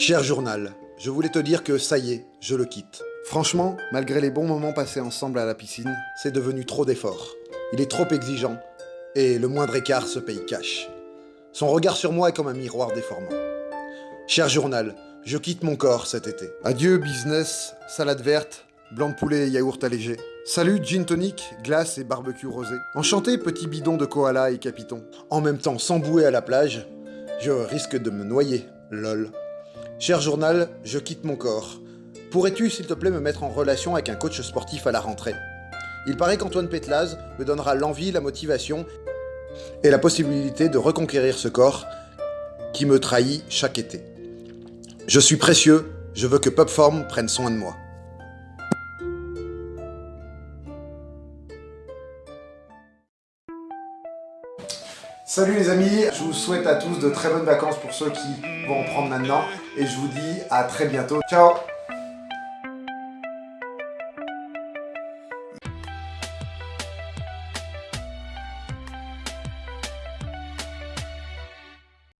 Cher journal, je voulais te dire que ça y est, je le quitte. Franchement, malgré les bons moments passés ensemble à la piscine, c'est devenu trop d'efforts. Il est trop exigeant, et le moindre écart se paye cash. Son regard sur moi est comme un miroir déformant. Cher journal, je quitte mon corps cet été. Adieu business, salade verte, blanc de poulet et yaourt allégé. Salut gin tonic, glace et barbecue rosé. Enchanté petit bidon de koala et capiton. En même temps, sans bouée à la plage, je risque de me noyer, lol. Cher journal, je quitte mon corps. Pourrais-tu, s'il te plaît, me mettre en relation avec un coach sportif à la rentrée? Il paraît qu'Antoine Pétlaz me donnera l'envie, la motivation et la possibilité de reconquérir ce corps qui me trahit chaque été. Je suis précieux, je veux que Popform prenne soin de moi. Salut les amis, je vous souhaite à tous de très bonnes vacances pour ceux qui vont en prendre maintenant et je vous dis à très bientôt. Ciao